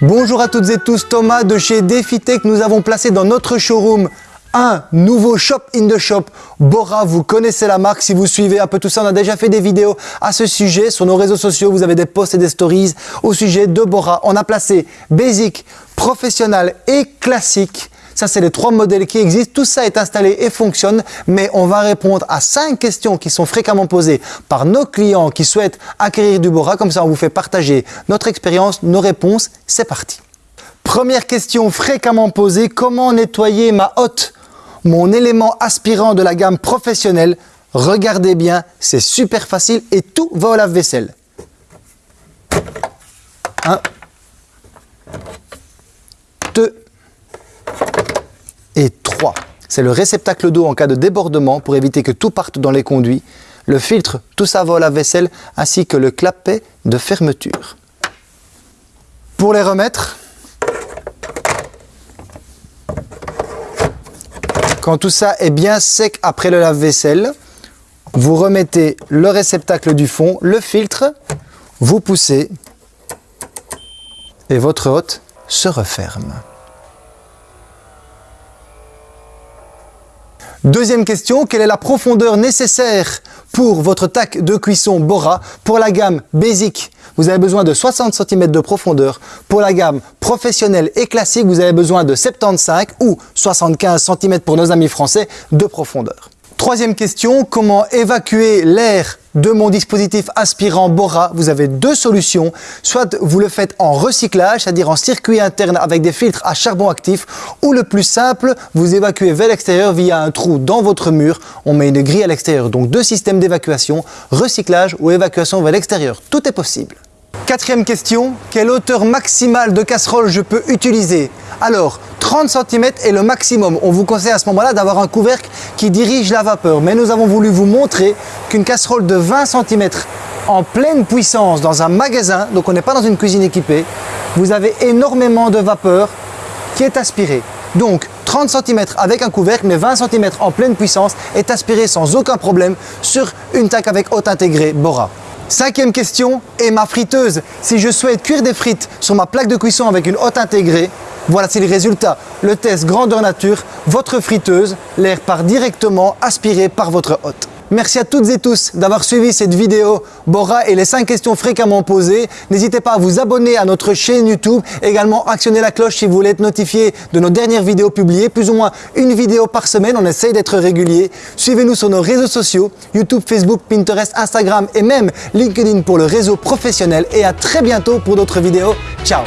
Bonjour à toutes et tous, Thomas de chez DefiTech. Nous avons placé dans notre showroom un nouveau shop in the shop. Bora, vous connaissez la marque. Si vous suivez un peu tout ça, on a déjà fait des vidéos à ce sujet sur nos réseaux sociaux. Vous avez des posts et des stories au sujet de Bora. On a placé Basic, Professionnel et Classique. Ça, c'est les trois modèles qui existent. Tout ça est installé et fonctionne, mais on va répondre à cinq questions qui sont fréquemment posées par nos clients qui souhaitent acquérir du Bora. Comme ça, on vous fait partager notre expérience, nos réponses. C'est parti. Première question fréquemment posée, comment nettoyer ma hotte mon élément aspirant de la gamme professionnelle? Regardez bien, c'est super facile et tout va au lave-vaisselle. 1, 2 et 3. C'est le réceptacle d'eau en cas de débordement pour éviter que tout parte dans les conduits. Le filtre, tout ça va au lave-vaisselle ainsi que le clapet de fermeture. Pour les remettre, Quand tout ça est bien sec après le lave-vaisselle, vous remettez le réceptacle du fond, le filtre, vous poussez et votre hôte se referme. Deuxième question, quelle est la profondeur nécessaire pour votre tac de cuisson Bora pour la gamme Basic? Vous avez besoin de 60 cm de profondeur. Pour la gamme professionnelle et classique, vous avez besoin de 75 ou 75 cm pour nos amis français de profondeur. Troisième question, comment évacuer l'air de mon dispositif aspirant Bora, vous avez deux solutions. Soit vous le faites en recyclage, c'est-à-dire en circuit interne avec des filtres à charbon actif, ou le plus simple, vous évacuez vers l'extérieur via un trou dans votre mur. On met une grille à l'extérieur, donc deux systèmes d'évacuation, recyclage ou évacuation vers l'extérieur. Tout est possible. Quatrième question, quelle hauteur maximale de casserole je peux utiliser? Alors, 30 cm est le maximum. On vous conseille à ce moment-là d'avoir un couvercle qui dirige la vapeur. Mais nous avons voulu vous montrer qu'une casserole de 20 cm en pleine puissance dans un magasin, donc on n'est pas dans une cuisine équipée, vous avez énormément de vapeur qui est aspirée. Donc 30 cm avec un couvercle, mais 20 cm en pleine puissance est aspiré sans aucun problème sur une taque avec haute intégrée Bora. Cinquième question, et ma friteuse Si je souhaite cuire des frites sur ma plaque de cuisson avec une hotte intégrée, voilà c'est le résultat. Le test grandeur nature, votre friteuse, l'air part directement aspiré par votre hotte. Merci à toutes et tous d'avoir suivi cette vidéo Bora et les 5 questions fréquemment posées. N'hésitez pas à vous abonner à notre chaîne YouTube, également actionner la cloche si vous voulez être notifié de nos dernières vidéos publiées, plus ou moins une vidéo par semaine, on essaye d'être régulier. Suivez-nous sur nos réseaux sociaux, YouTube, Facebook, Pinterest, Instagram et même LinkedIn pour le réseau professionnel et à très bientôt pour d'autres vidéos. Ciao